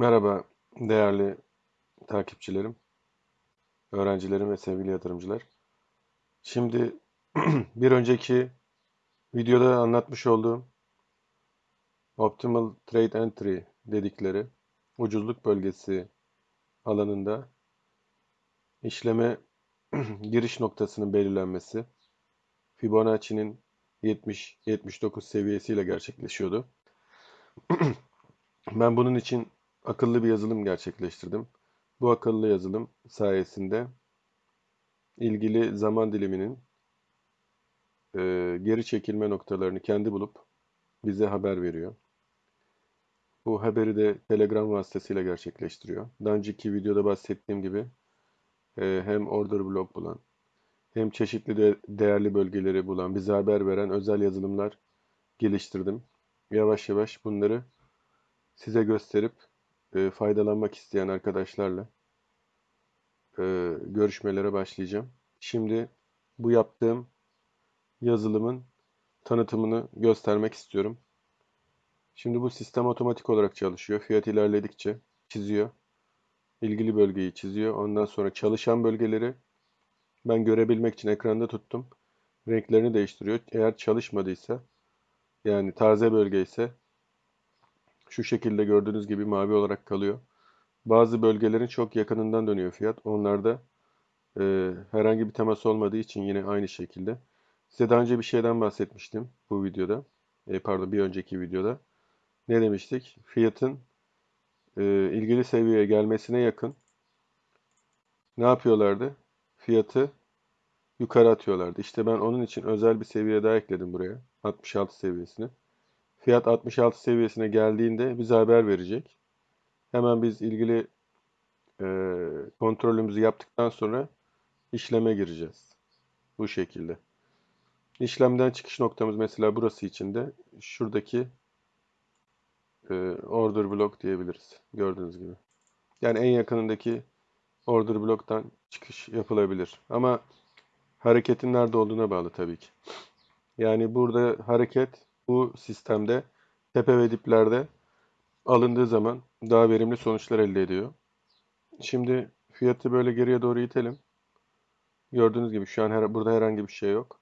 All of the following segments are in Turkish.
Merhaba değerli takipçilerim, öğrencilerim ve sevgili yatırımcılar. Şimdi bir önceki videoda anlatmış olduğum Optimal Trade Entry dedikleri ucuzluk bölgesi alanında işleme giriş noktasının belirlenmesi Fibonacci'nin 70-79 seviyesiyle gerçekleşiyordu. Ben bunun için akıllı bir yazılım gerçekleştirdim. Bu akıllı yazılım sayesinde ilgili zaman diliminin e, geri çekilme noktalarını kendi bulup bize haber veriyor. Bu haberi de Telegram vasıtasıyla gerçekleştiriyor. Daha önceki videoda bahsettiğim gibi e, hem order block bulan hem çeşitli de değerli bölgeleri bulan, bize haber veren özel yazılımlar geliştirdim. Yavaş yavaş bunları size gösterip e, faydalanmak isteyen arkadaşlarla e, görüşmelere başlayacağım. Şimdi bu yaptığım yazılımın tanıtımını göstermek istiyorum. Şimdi bu sistem otomatik olarak çalışıyor. Fiyat ilerledikçe çiziyor. İlgili bölgeyi çiziyor. Ondan sonra çalışan bölgeleri ben görebilmek için ekranda tuttum. Renklerini değiştiriyor. Eğer çalışmadıysa yani taze bölge ise şu şekilde gördüğünüz gibi mavi olarak kalıyor. Bazı bölgelerin çok yakınından dönüyor fiyat. Onlarda e, herhangi bir temas olmadığı için yine aynı şekilde. Size daha önce bir şeyden bahsetmiştim bu videoda. E, pardon bir önceki videoda. Ne demiştik? Fiyatın e, ilgili seviyeye gelmesine yakın ne yapıyorlardı? Fiyatı yukarı atıyorlardı. İşte ben onun için özel bir seviye daha ekledim buraya. 66 seviyesini. Fiyat 66 seviyesine geldiğinde bize haber verecek. Hemen biz ilgili e, kontrolümüzü yaptıktan sonra işleme gireceğiz. Bu şekilde. İşlemden çıkış noktamız mesela burası için de şuradaki e, order block diyebiliriz. Gördüğünüz gibi. Yani en yakınındaki order block'tan çıkış yapılabilir. Ama hareketin nerede olduğuna bağlı tabii ki. Yani burada hareket bu sistemde tepe ve diplerde alındığı zaman daha verimli sonuçlar elde ediyor. Şimdi fiyatı böyle geriye doğru itelim. Gördüğünüz gibi şu an her, burada herhangi bir şey yok.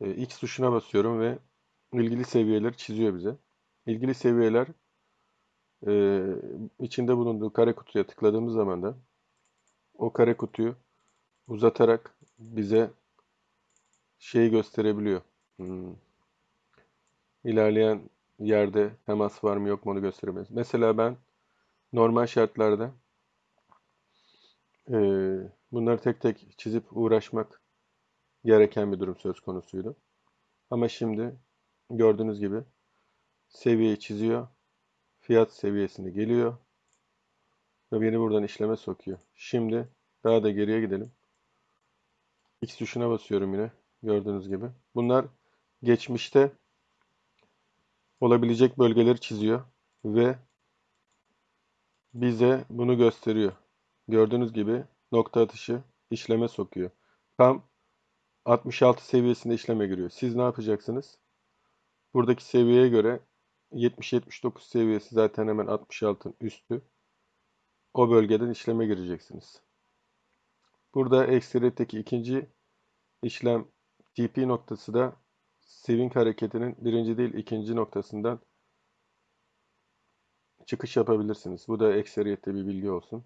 E, X tuşuna basıyorum ve ilgili seviyeleri çiziyor bize. İlgili seviyeler e, içinde bulunduğu kare kutuya tıkladığımız zaman da o kare kutuyu uzatarak bize şeyi gösterebiliyor. Hmm ilerleyen yerde temas var mı yok mu onu gösteremez. Mesela ben normal şartlarda e, bunları tek tek çizip uğraşmak gereken bir durum söz konusuydu. Ama şimdi gördüğünüz gibi seviyeyi çiziyor. Fiyat seviyesine geliyor. Ve beni buradan işleme sokuyor. Şimdi daha da geriye gidelim. X tuşuna basıyorum yine. Gördüğünüz gibi. Bunlar geçmişte olabilecek bölgeleri çiziyor ve bize bunu gösteriyor. Gördüğünüz gibi nokta atışı işleme sokuyor. Tam 66 seviyesinde işleme giriyor. Siz ne yapacaksınız? Buradaki seviyeye göre 70-79 seviyesi zaten hemen 66'ın üstü. O bölgeden işleme gireceksiniz. Burada ekseriyetteki ikinci işlem TP noktası da swing hareketinin birinci değil ikinci noktasından çıkış yapabilirsiniz. Bu da ekseriyette bir bilgi olsun.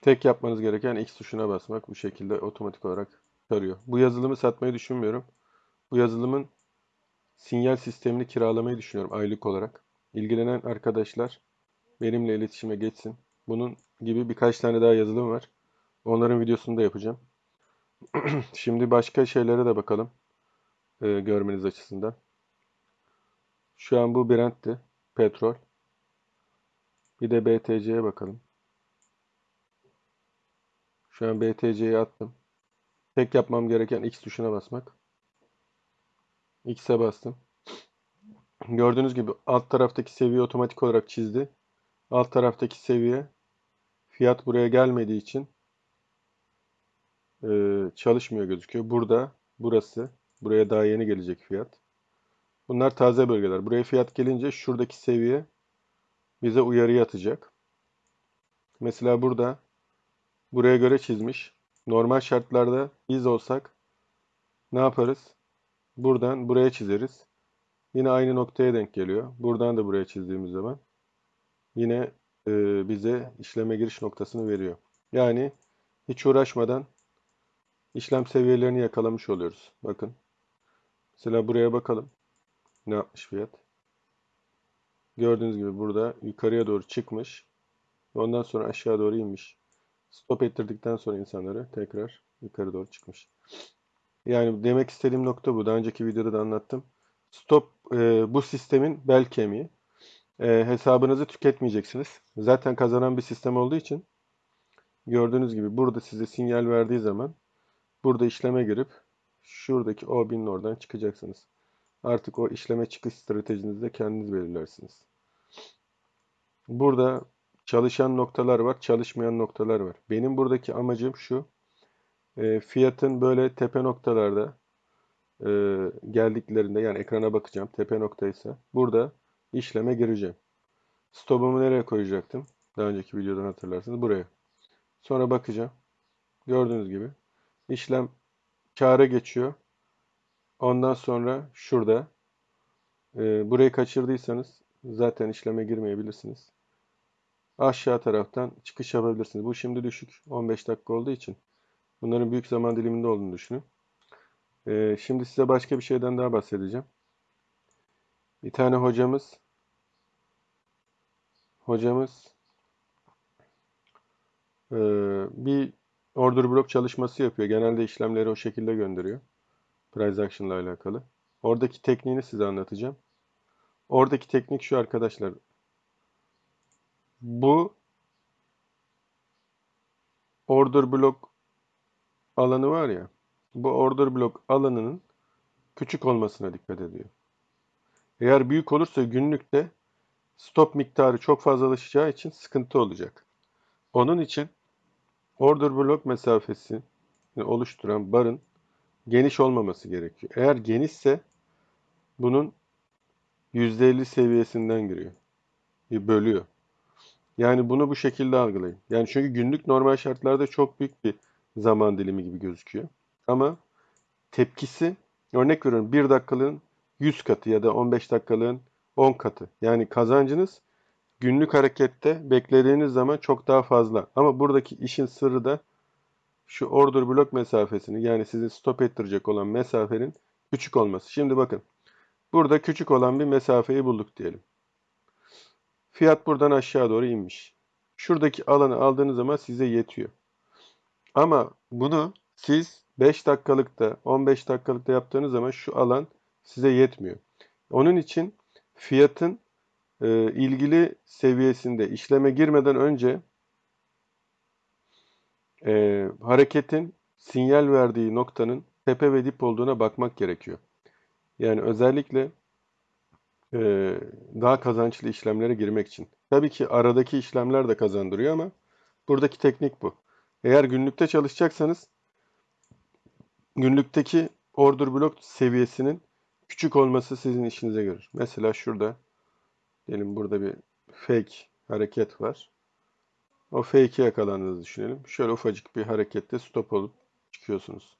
Tek yapmanız gereken X tuşuna basmak. Bu şekilde otomatik olarak tarıyor. Bu yazılımı satmayı düşünmüyorum. Bu yazılımın sinyal sistemini kiralamayı düşünüyorum aylık olarak. İlgilenen arkadaşlar benimle iletişime geçsin. Bunun gibi birkaç tane daha yazılım var. Onların videosunu da yapacağım. Şimdi başka şeylere de bakalım e, görmeniz açısından. Şu an bu Brent'ti. Petrol. Bir de BTC'ye bakalım. Şu an BTC'ye attım. Tek yapmam gereken X tuşuna basmak. X'e bastım. Gördüğünüz gibi alt taraftaki seviye otomatik olarak çizdi. Alt taraftaki seviye fiyat buraya gelmediği için e, çalışmıyor gözüküyor. Burada burası Buraya daha yeni gelecek fiyat. Bunlar taze bölgeler. Buraya fiyat gelince şuradaki seviye bize uyarı atacak. Mesela burada buraya göre çizmiş. Normal şartlarda biz olsak ne yaparız? Buradan buraya çizeriz. Yine aynı noktaya denk geliyor. Buradan da buraya çizdiğimiz zaman yine e, bize işleme giriş noktasını veriyor. Yani hiç uğraşmadan işlem seviyelerini yakalamış oluyoruz. Bakın. Mesela buraya bakalım. Ne yapmış fiyat? Gördüğünüz gibi burada yukarıya doğru çıkmış. Ondan sonra aşağı doğru inmiş. Stop ettirdikten sonra insanları tekrar yukarı doğru çıkmış. Yani demek istediğim nokta bu. Daha önceki videoda da anlattım. Stop e, bu sistemin bel kemiği. E, hesabınızı tüketmeyeceksiniz. Zaten kazanan bir sistem olduğu için gördüğünüz gibi burada size sinyal verdiği zaman burada işleme girip şuradaki O1000'in oradan çıkacaksınız. Artık o işleme çıkış stratejinizi de kendiniz belirlersiniz. Burada çalışan noktalar var, çalışmayan noktalar var. Benim buradaki amacım şu. E, fiyatın böyle tepe noktalarda e, geldiklerinde yani ekrana bakacağım. Tepe noktaysa burada işleme gireceğim. Stopumu nereye koyacaktım? Daha önceki videodan hatırlarsınız. Buraya. Sonra bakacağım. Gördüğünüz gibi işlem kâra geçiyor. Ondan sonra şurada e, burayı kaçırdıysanız zaten işleme girmeyebilirsiniz. Aşağı taraftan çıkış yapabilirsiniz. Bu şimdi düşük. 15 dakika olduğu için. Bunların büyük zaman diliminde olduğunu düşünün. E, şimdi size başka bir şeyden daha bahsedeceğim. Bir tane hocamız hocamız e, bir order block çalışması yapıyor. Genelde işlemleri o şekilde gönderiyor. Price action ile alakalı. Oradaki tekniğini size anlatacağım. Oradaki teknik şu arkadaşlar. Bu order block alanı var ya. Bu order block alanının küçük olmasına dikkat ediyor. Eğer büyük olursa günlükte stop miktarı çok fazlalaşacağı için sıkıntı olacak. Onun için order block mesafesi oluşturan barın geniş olmaması gerekiyor. Eğer genişse bunun %50 seviyesinden giriyor. Bölüyor. Yani bunu bu şekilde algılayın. Yani çünkü günlük normal şartlarda çok büyük bir zaman dilimi gibi gözüküyor. Ama tepkisi örnek veriyorum 1 dakikalığın 100 katı ya da 15 dakikalığın 10 katı. Yani kazancınız günlük harekette beklediğiniz zaman çok daha fazla. Ama buradaki işin sırrı da şu order blok mesafesini yani sizi stop ettirecek olan mesafenin küçük olması. Şimdi bakın. Burada küçük olan bir mesafeyi bulduk diyelim. Fiyat buradan aşağı doğru inmiş. Şuradaki alanı aldığınız zaman size yetiyor. Ama bunu siz 5 dakikalıkta, 15 dakikalıkta yaptığınız zaman şu alan size yetmiyor. Onun için fiyatın e, ilgili seviyesinde işleme girmeden önce e, hareketin sinyal verdiği noktanın tepe ve dip olduğuna bakmak gerekiyor. Yani özellikle e, daha kazançlı işlemlere girmek için. Tabii ki aradaki işlemler de kazandırıyor ama buradaki teknik bu. Eğer günlükte çalışacaksanız günlükteki order block seviyesinin küçük olması sizin işinize görür. Mesela şurada diyelim burada bir fake hareket var. O fake'i yakalandığınızı düşünelim. Şöyle ufacık bir harekette stop olup çıkıyorsunuz.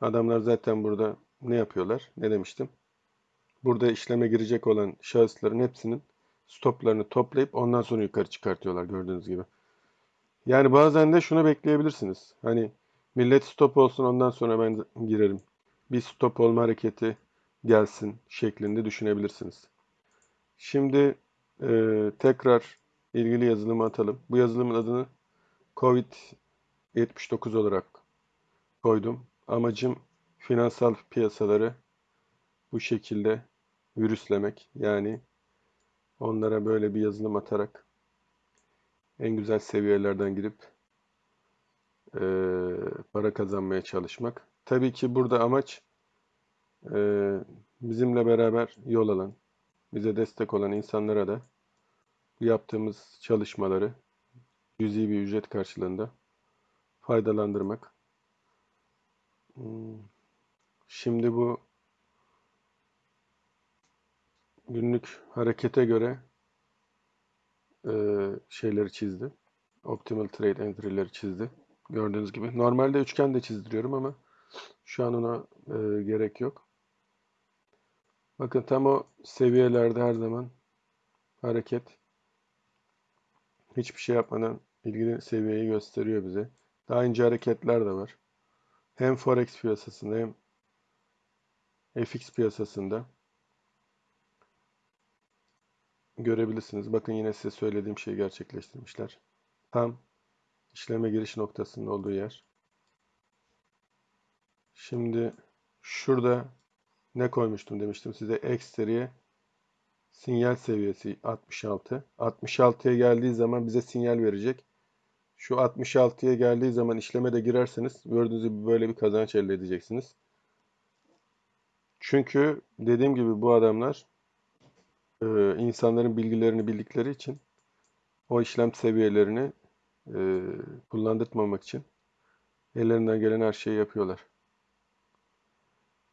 Adamlar zaten burada ne yapıyorlar? Ne demiştim? Burada işleme girecek olan şahısların hepsinin stoplarını toplayıp ondan sonra yukarı çıkartıyorlar gördüğünüz gibi. Yani bazen de şunu bekleyebilirsiniz. Hani millet stop olsun ondan sonra ben girerim. Bir stop olma hareketi gelsin şeklinde düşünebilirsiniz. Şimdi e, tekrar ilgili yazılımı atalım. Bu yazılımın adını COVID-79 olarak koydum. Amacım finansal piyasaları bu şekilde virüslemek. Yani onlara böyle bir yazılım atarak en güzel seviyelerden girip e, para kazanmaya çalışmak. Tabii ki burada amaç e, bizimle beraber yol alan, bize destek olan insanlara da yaptığımız çalışmaları cüzi bir ücret karşılığında faydalandırmak. Hmm. Şimdi bu günlük harekete göre e, şeyleri çizdi. Optimal trade entry'leri çizdi. Gördüğünüz gibi. Normalde üçgen de çizdiriyorum ama şu an ona e, gerek yok. Bakın tam o seviyelerde her zaman hareket hiçbir şey yapmadan ilgili seviyeyi gösteriyor bize. Daha ince hareketler de var. Hem Forex piyasasında hem FX piyasasında görebilirsiniz. Bakın yine size söylediğim şeyi gerçekleştirmişler. Tam işleme giriş noktasının olduğu yer. Şimdi şurada ne koymuştum demiştim size eksteriye sinyal seviyesi 66. 66'ya geldiği zaman bize sinyal verecek. Şu 66'ya geldiği zaman işleme de girerseniz gördüğünüz gibi böyle bir kazanç elde edeceksiniz. Çünkü dediğim gibi bu adamlar e, insanların bilgilerini bildikleri için o işlem seviyelerini e, kullandırtmamak için ellerinden gelen her şeyi yapıyorlar.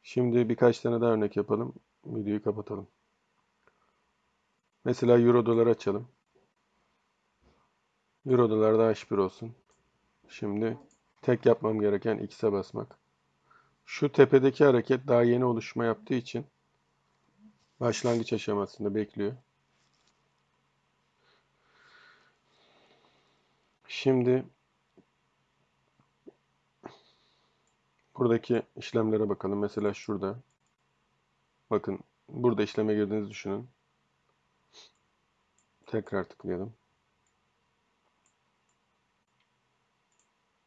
Şimdi birkaç tane daha örnek yapalım. Videoyu kapatalım. Mesela Euro dolar açalım. Euro dolar da H1 olsun. Şimdi tek yapmam gereken X'e basmak. Şu tepedeki hareket daha yeni oluşma yaptığı için başlangıç aşamasında bekliyor. Şimdi buradaki işlemlere bakalım. Mesela şurada. Bakın burada işleme girdiğinizi düşünün. Tekrar tıklayalım.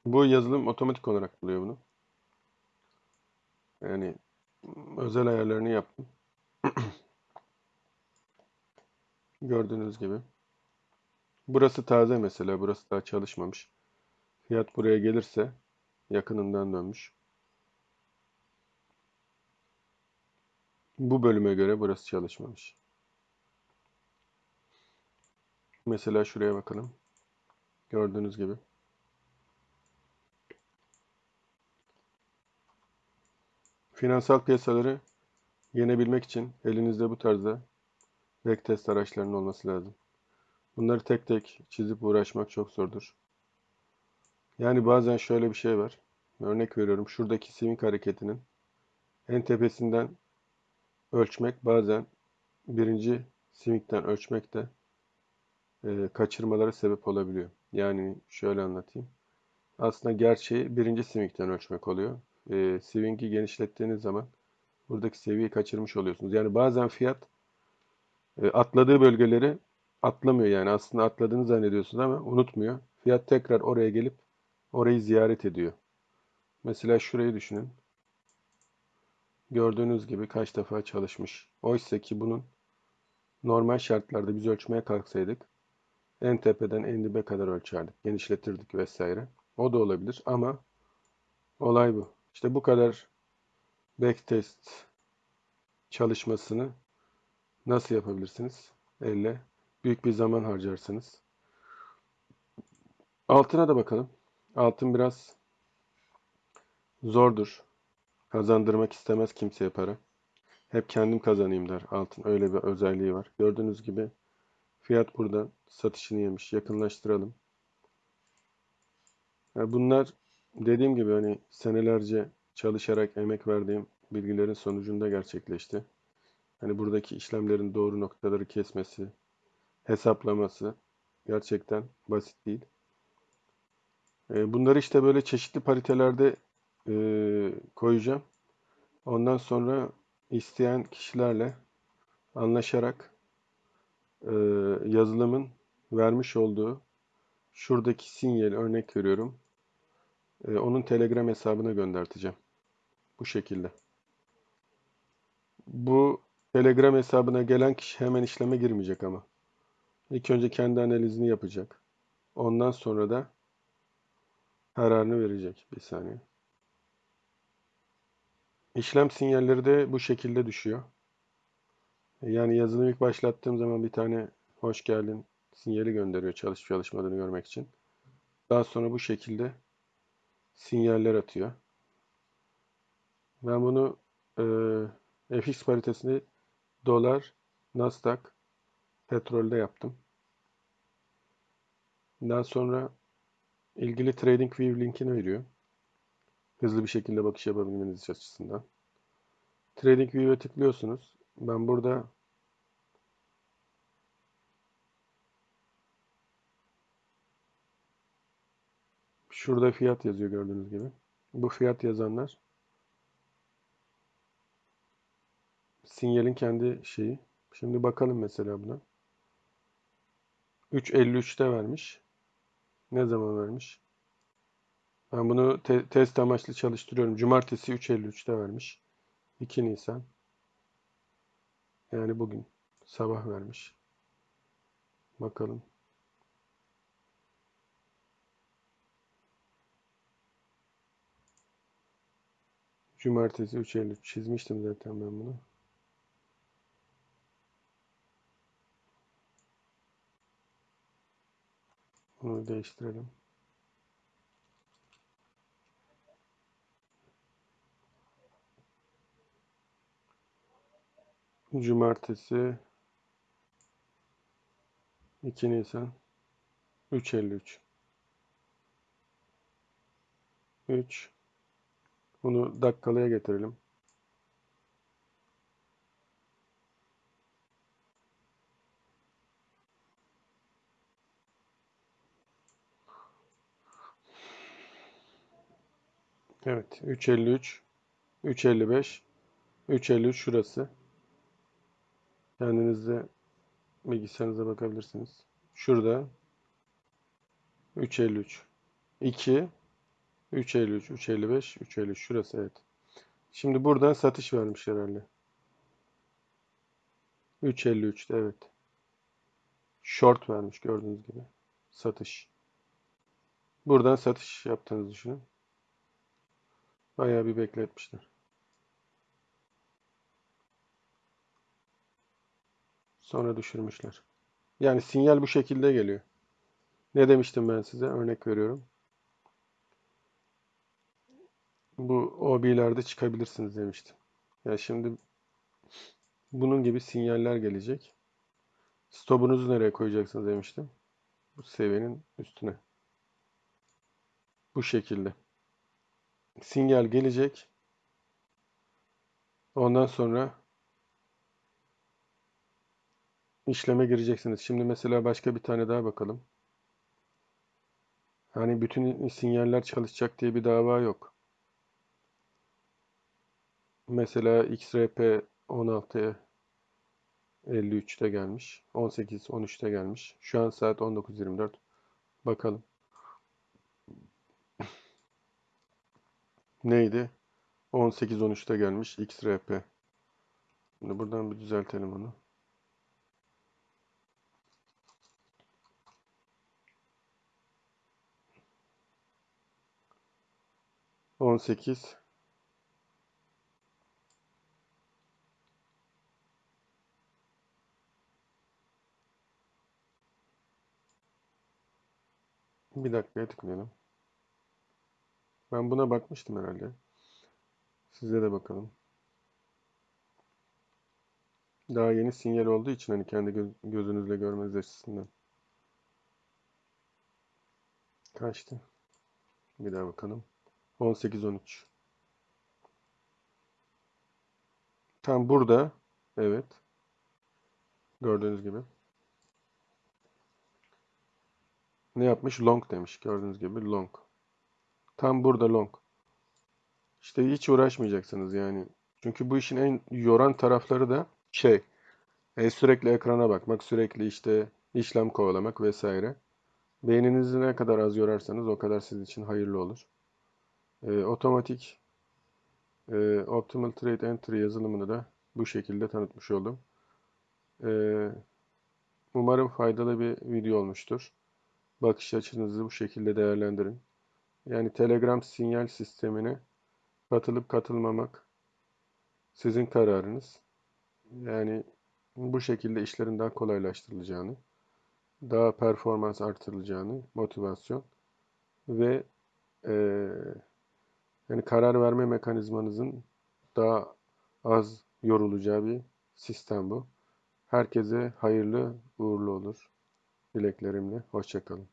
Bu yazılım otomatik olarak buluyor bunu. Yani özel ayarlarını yaptım. Gördüğünüz gibi. Burası taze mesela. Burası daha çalışmamış. Fiyat buraya gelirse yakınından dönmüş. Bu bölüme göre burası çalışmamış. Mesela şuraya bakalım. Gördüğünüz gibi. Finansal piyasaları yenebilmek için elinizde bu tarzda backtest araçlarının olması lazım. Bunları tek tek çizip uğraşmak çok zordur. Yani bazen şöyle bir şey var. Örnek veriyorum. Şuradaki swing hareketinin en tepesinden ölçmek bazen birinci swing'den ölçmek de e, kaçırmalara sebep olabiliyor. Yani şöyle anlatayım. Aslında gerçeği birinci swing'den ölçmek oluyor. E, swing'i genişlettiğiniz zaman buradaki seviyeyi kaçırmış oluyorsunuz. Yani bazen fiyat e, atladığı bölgeleri atlamıyor yani aslında atladığını zannediyorsunuz ama unutmuyor. Fiyat tekrar oraya gelip orayı ziyaret ediyor. Mesela şurayı düşünün. Gördüğünüz gibi kaç defa çalışmış. Oysa ki bunun normal şartlarda biz ölçmeye kalksaydık en tepeden en dibe kadar ölçerdik. Genişletirdik vesaire. O da olabilir ama olay bu. İşte bu kadar backtest çalışmasını nasıl yapabilirsiniz? Elle büyük bir zaman harcarsınız. Altına da bakalım. Altın biraz zordur. Kazandırmak istemez kimseye para. Hep kendim kazanayım der altın. Öyle bir özelliği var. Gördüğünüz gibi fiyat burada satışını yemiş. Yakınlaştıralım. Yani bunlar dediğim gibi hani senelerce çalışarak emek verdiğim bilgilerin sonucunda gerçekleşti. Hani buradaki işlemlerin doğru noktaları kesmesi, hesaplaması gerçekten basit değil. E, bunları işte böyle çeşitli paritelerde e, koyacağım. Ondan sonra isteyen kişilerle anlaşarak e, yazılımın vermiş olduğu şuradaki sinyal örnek veriyorum. E, onun Telegram hesabına gönderteceğim. Bu şekilde. Bu Telegram hesabına gelen kişi hemen işleme girmeyecek ama. İlk önce kendi analizini yapacak. Ondan sonra da kararını verecek. Bir saniye. İşlem sinyalleri de bu şekilde düşüyor. Yani yazılım ilk başlattığım zaman bir tane hoş geldin sinyali gönderiyor çalışıp çalışmadığını görmek için. Daha sonra bu şekilde sinyaller atıyor. Ben bunu e, FX paritesini dolar, Nasdaq, petrolde yaptım. Daha sonra ilgili TradingView linkini veriyor. Hızlı bir şekilde bakış yapabilmeniz açısından. TradingView'e tıklıyorsunuz. Ben burada şurada fiyat yazıyor gördüğünüz gibi. Bu fiyat yazanlar sinyalin kendi şeyi. Şimdi bakalım mesela buna. 3.53'te vermiş. Ne zaman vermiş? Ben bunu te test amaçlı çalıştırıyorum. Cumartesi 3.53'te vermiş. 2 Nisan. Yani bugün sabah vermiş. Bakalım. Cumartesi 3.53 çizmiştim zaten ben bunu. Bunu değiştirelim. Cumartesi. 2 Nisan. 3.53 3 Bunu dakikalıya getirelim. Evet 3.53 3.55 3.53 şurası. Kendinizde bilgisayarınıza bakabilirsiniz. Şurada 3.53 2 3.53 3.55 3.53 şurası evet. Şimdi burada satış vermiş herhalde. 3.53'te evet. Short vermiş gördüğünüz gibi. Satış. Buradan satış yaptığınızı düşünün. Bayağı bir bekletmişler. Sonra düşürmüşler. Yani sinyal bu şekilde geliyor. Ne demiştim ben size? Örnek veriyorum. Bu OB'lerde çıkabilirsiniz demiştim. Ya yani şimdi bunun gibi sinyaller gelecek. Stopunuzu nereye koyacaksınız demiştim. Bu seviyenin üstüne. Bu şekilde. Sinyal gelecek. Ondan sonra işleme gireceksiniz. Şimdi mesela başka bir tane daha bakalım. Hani bütün sinyaller çalışacak diye bir dava yok. Mesela XRP 16 53'te gelmiş. 18 13'te gelmiş. Şu an saat 19.24. Bakalım. Neydi? 18 13'te gelmiş XRP. Şimdi buradan bir düzeltelim onu. 18 Bir dakikaya tıklayalım. Ben buna bakmıştım herhalde. Size de bakalım. Daha yeni sinyal olduğu için hani kendi göz, gözünüzle görmeniz açısından. Kaçtı? Bir daha bakalım. 18-13. Tam burada. Evet. Gördüğünüz gibi. Ne yapmış? Long demiş. Gördüğünüz gibi long. Tam burada long. İşte hiç uğraşmayacaksınız yani. Çünkü bu işin en yoran tarafları da şey. E, sürekli ekrana bakmak, sürekli işte işlem kovalamak vesaire. Beyninizi ne kadar az yorarsanız o kadar sizin için hayırlı olur. E, otomatik e, Optimal Trade Entry yazılımını da bu şekilde tanıtmış oldum. E, umarım faydalı bir video olmuştur. Bakış açınızı bu şekilde değerlendirin. Yani Telegram sinyal sistemine katılıp katılmamak sizin kararınız. Yani bu şekilde işlerin daha kolaylaştırılacağını, daha performans artırılacağını, motivasyon ve e, yani karar verme mekanizmanızın daha az yorulacağı bir sistem bu. Herkese hayırlı uğurlu olur. Dileklerimle. Hoşçakalın.